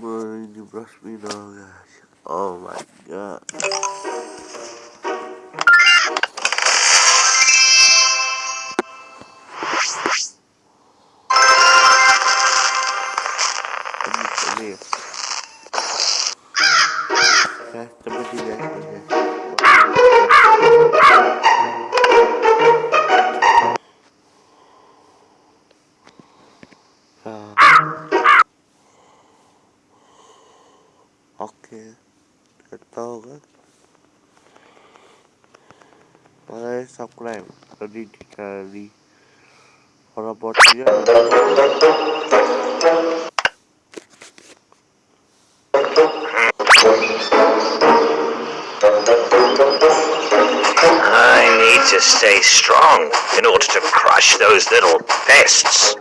Boy, you brushed me guys. Oh my god. Makanya subscribe tadi dikali orang botnya I need to stay strong in order to crush those little pests.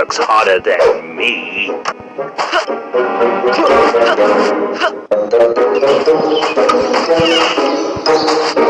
Works harder than me.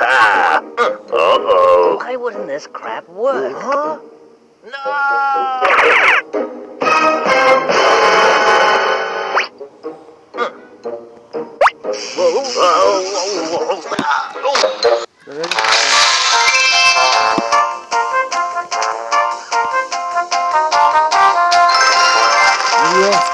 Ah, uh-oh. Why wouldn't this crap work? Huh? Yes,